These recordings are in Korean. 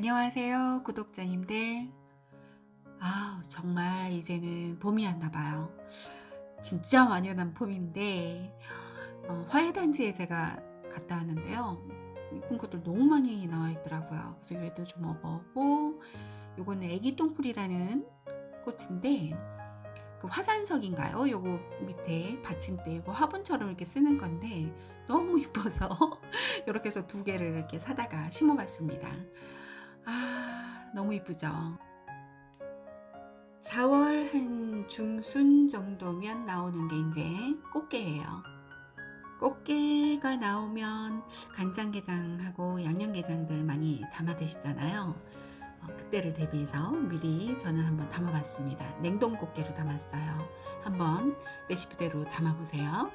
안녕하세요 구독자님들 아 정말 이제는 봄이 왔나봐요 진짜 완연한 봄인데 어, 화훼단지에 제가 갔다 왔는데요 이쁜 것들 너무 많이 나와 있더라고요 그래서 얘도 좀 먹어보고 요거는 애기 똥풀이라는 꽃인데 그 화산석인가요? 요거 밑에 받침대 이거 화분처럼 이렇게 쓰는 건데 너무 이뻐서 이렇게 해서 두 개를 이렇게 사다가 심어봤습니다. 아 너무 이쁘죠? 4월 한 중순 정도면 나오는 게 이제 꽃게예요. 꽃게가 나오면 간장게장하고 양념게장들 많이 담아 드시잖아요. 어, 그때를 대비해서 미리 저는 한번 담아봤습니다. 냉동 꽃게로 담았어요. 한번 레시피대로 담아보세요.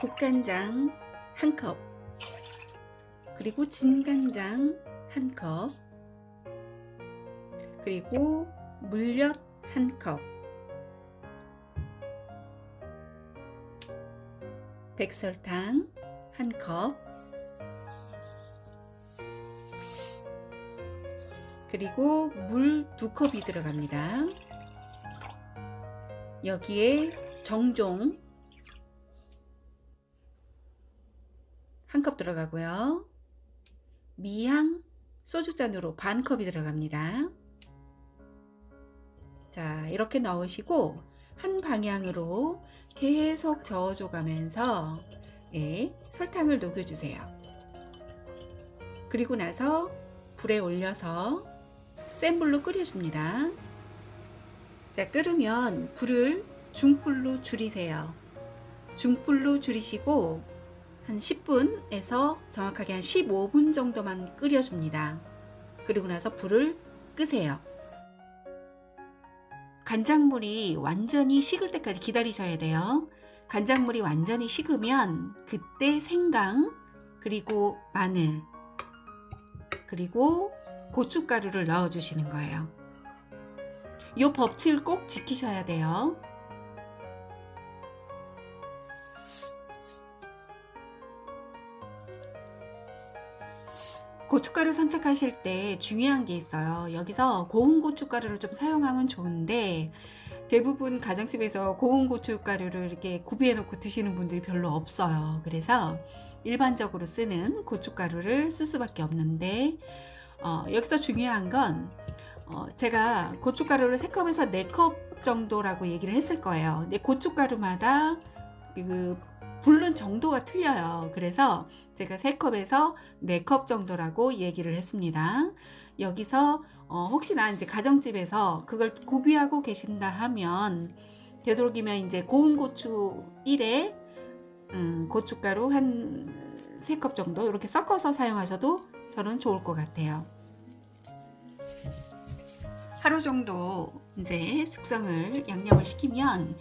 국간장 한 컵, 그리고 진간장 한 컵, 그리고 물엿 한 컵, 백설탕 한 컵, 그리고 물 두 컵이 들어갑니다. 여기에 정종 한 컵 들어가고요. 미향 소주잔으로 반 컵이 들어갑니다. 자 이렇게 넣으시고 한 방향으로 계속 저어줘 가면서 예, 설탕을 녹여주세요. 그리고 나서 불에 올려서 센 불로 끓여줍니다. 자 끓으면 불을 중불로 줄이세요. 중불로 줄이시고 한 10분에서 정확하게 한 15분 정도만 끓여줍니다. 그리고 나서 불을 끄세요. 간장물이 완전히 식을 때까지 기다리셔야 돼요. 간장물이 완전히 식으면 그때 생강 그리고 마늘 그리고 고춧가루를 넣어 주시는 거예요. 이 법칙을 꼭 지키셔야 돼요. 고춧가루 선택하실 때 중요한 게 있어요. 여기서 고운 고춧가루를 좀 사용하면 좋은데 대부분 가정집에서 고운 고춧가루를 이렇게 구비해 놓고 드시는 분들이 별로 없어요. 그래서 일반적으로 쓰는 고춧가루를 쓸 수밖에 없는데 어, 여기서 중요한 건 어, 제가 고춧가루를 3컵에서 4컵 정도라고 얘기를 했을 거예요. 근데 고춧가루마다 그 붓는 정도가 틀려요. 그래서 제가 3컵에서 4컵 정도라고 얘기를 했습니다. 여기서 어, 혹시나 이제 가정집에서 그걸 구비하고 계신다 하면 되도록이면 이제 고운 고추 1에 음, 고춧가루 한 3컵 정도 이렇게 섞어서 사용하셔도 저는 좋을 것 같아요. 하루 정도 이제 숙성을 양념을 시키면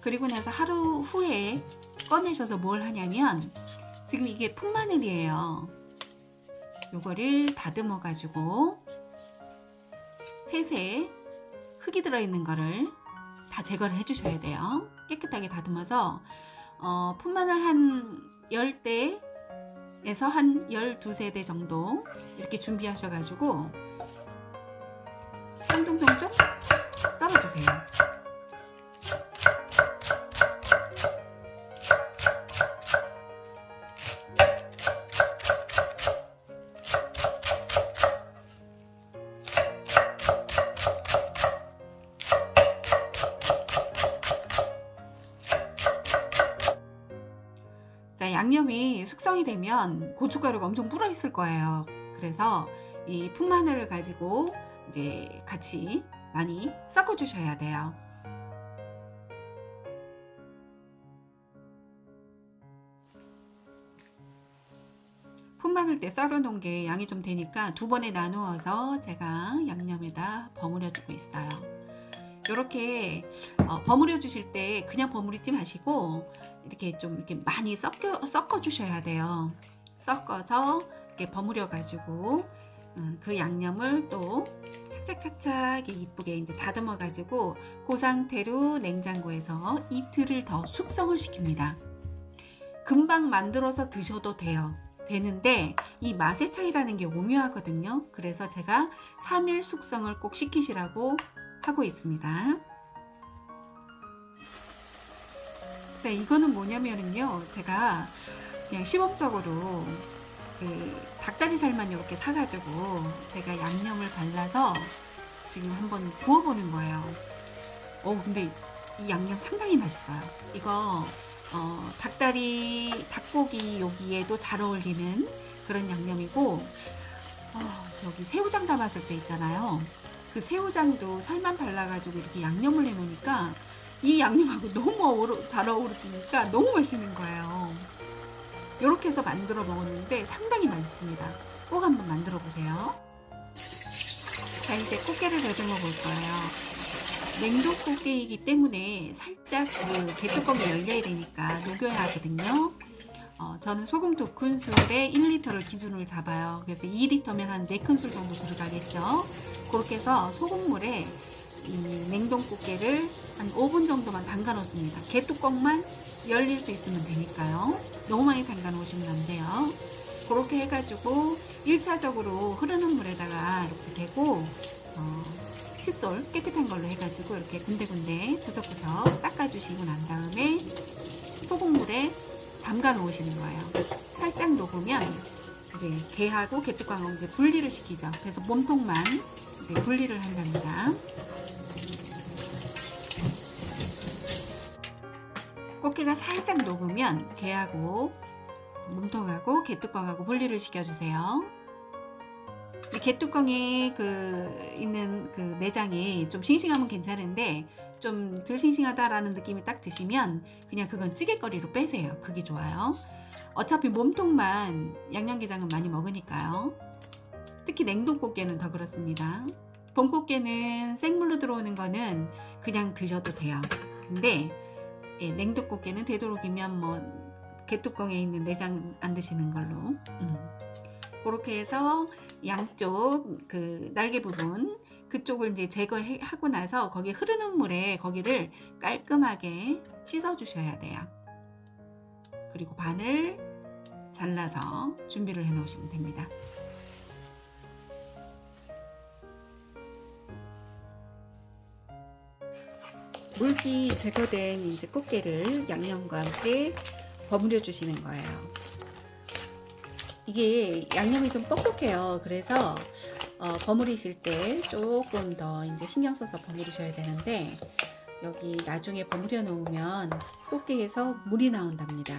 그리고 나서 하루 후에 꺼내셔서 뭘 하냐면 지금 이게 풋마늘이에요. 요거를 다듬어 가지고 셋에 흙이 들어있는 거를 다 제거를 해 주셔야 돼요. 깨끗하게 다듬어서 어, 풋마늘 한 10대 에서 한 12세대 정도 이렇게 준비하셔 가지고 통통통통 썰어주세요. 양념이 숙성이 되면 고춧가루가 엄청 불어 있을 거예요. 그래서 이 풋마늘을 가지고 이제 같이 많이 섞어 주셔야 돼요. 풋마늘 때 썰어 놓은 게 양이 좀 되니까 두 번에 나누어서 제가 양념에다 버무려 주고 있어요. 이렇게 어, 버무려 주실 때 그냥 버무리지 마시고 이렇게 좀 이렇게 많이 섞여, 섞어 주셔야 돼요. 섞어서 이렇게 버무려 가지고 음, 그 양념을 또 착착착착 이쁘게 이제 다듬어 가지고 그 상태로 냉장고에서 이틀을 더 숙성을 시킵니다. 금방 만들어서 드셔도 돼요. 되는데 이 맛의 차이라는 게 오묘하거든요. 그래서 제가 3일 숙성을 꼭 시키시라고 하고 있습니다. 자, 이거는 뭐냐면은요. 제가 그냥 시범적으로 그 닭다리살만 이렇게 사가지고 제가 양념을 발라서 지금 한번 구워보는 거예요. 어, 근데 이 양념 상당히 맛있어요. 이거 어, 닭다리, 닭고기 여기에도 잘 어울리는 그런 양념이고 어, 저기 새우장 담았을 때 있잖아요. 그 새우장도 살만 발라가지고 이렇게 양념을 해놓으니까 이 양념하고 너무 어우러, 잘 어우러지니까 너무 맛있는 거예요. 이렇게 해서 만들어 먹었는데 상당히 맛있습니다. 꼭 한번 만들어 보세요. 자 이제 꽃게를 다듬어 볼 거예요. 냉동 꽃게이기 때문에 살짝 그 개뚜껑이 열려야 되니까 녹여야 하거든요. 어, 저는 소금 2큰술에 1리터를 기준으로 잡아요. 그래서 2리터면 한 4큰술 정도 들어가겠죠. 그렇게 해서 소금물에 이 냉동 꽃게를 한 5분 정도만 담가 놓습니다. 개뚜껑만 열릴 수 있으면 되니까요. 너무 많이 담가 놓으시면 안 돼요. 그렇게 해가지고 1차적으로 흐르는 물에다가 이렇게 대고 어, 칫솔 깨끗한 걸로 해가지고 이렇게 군데군데 구석구석 닦아주시고 난 다음에 소금물에 담가 놓으시는 거예요. 살짝 녹으면 이제 게하고 게뚜껑하고 이제 분리를 시키죠. 그래서 몸통만 이제 분리를 한답니다. 꽃게가 살짝 녹으면 게하고 몸통하고 게뚜껑하고 분리를 시켜주세요. 이 게뚜껑에 그 있는 그 내장이 좀 싱싱하면 괜찮은데 좀 덜 싱싱하다라는 느낌이 딱 드시면 그냥 그건 찌개거리로 빼세요. 그게 좋아요. 어차피 몸통만 양념게장은 많이 먹으니까요. 특히 냉동 꽃게는 더 그렇습니다. 봄 꽃게는 생물로 들어오는 거는 그냥 드셔도 돼요. 근데 예, 냉동 꽃게는 되도록이면 뭐 개뚜껑에 있는 내장 안 드시는 걸로 음. 그렇게 해서 양쪽 그 날개 부분 그쪽을 이제 제거하고 나서 거기 흐르는 물에 거기를 깔끔하게 씻어 주셔야 돼요 그리고 반을 잘라서 준비를 해 놓으시면 됩니다 물기 제거된 이제 꽃게를 양념과 함께 버무려 주시는 거예요. 이게 양념이 좀 뻑뻑해요. 그래서 어, 버무리실 때 조금 더 이제 신경 써서 버무리셔야 되는데 여기 나중에 버무려 놓으면 꽃게에서 물이 나온답니다.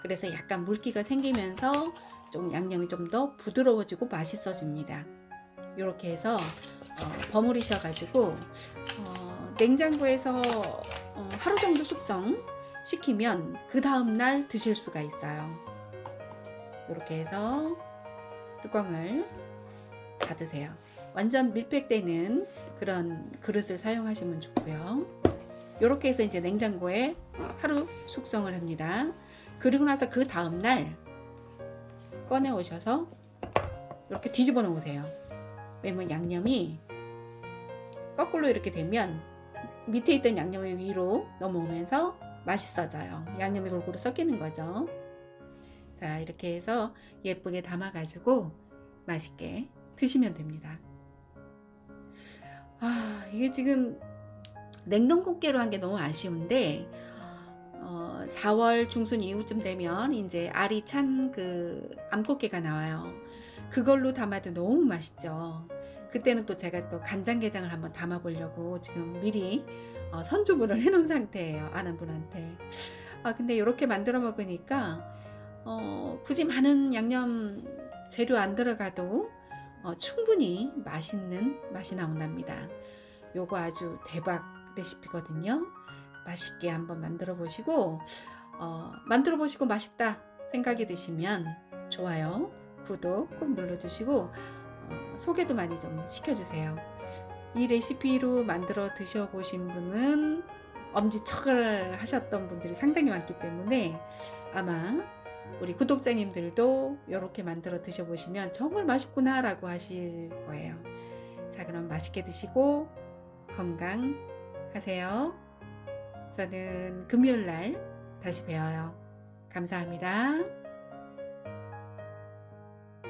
그래서 약간 물기가 생기면서 좀 양념이 좀 더 부드러워지고 맛있어집니다. 이렇게 해서 어, 버무리셔 가지고 어, 냉장고에서 어, 하루 정도 숙성 시키면 그 다음날 드실 수가 있어요. 이렇게 해서 뚜껑을 닫으세요. 완전 밀폐되는 그런 그릇을 사용하시면 좋고요. 이렇게 해서 이제 냉장고에 하루 숙성을 합니다. 그리고 나서 그 다음날 꺼내 오셔서 이렇게 뒤집어 놓으세요. 왜냐면 양념이 거꾸로 이렇게 되면 밑에 있던 양념이 위로 넘어오면서 맛있어져요. 양념이 골고루 섞이는 거죠. 자, 이렇게 해서 예쁘게 담아 가지고 맛있게 드시면 됩니다. 아, 이게 지금 냉동 꽃게로 한 게 너무 아쉬운데, 어, 4월 중순 이후쯤 되면 이제 알이 찬 그 암꽃게가 나와요. 그걸로 담아도 너무 맛있죠. 그때는 또 제가 또 간장게장을 한번 담아 보려고 지금 미리 어, 선주문을 해 놓은 상태예요. 아는 분한테. 아 근데 이렇게 만들어 먹으니까 어, 굳이 많은 양념 재료 안 들어가도 어, 충분히 맛있는 맛이 나온답니다. 요거 아주 대박 레시피거든요. 맛있게 한번 만들어 보시고 어, 만들어 보시고 맛있다 생각이 드시면 좋아요, 구독 꼭 눌러주시고 어, 소개도 많이 좀 시켜주세요. 이 레시피로 만들어 드셔보신 분은 엄지척을 하셨던 분들이 상당히 많기 때문에 아마 우리 구독자님들도 이렇게 만들어 드셔보시면 정말 맛있구나 라고 하실 거예요. 자 그럼 맛있게 드시고 건강하세요. 저는 금요일날 다시 뵈어요. 감사합니다.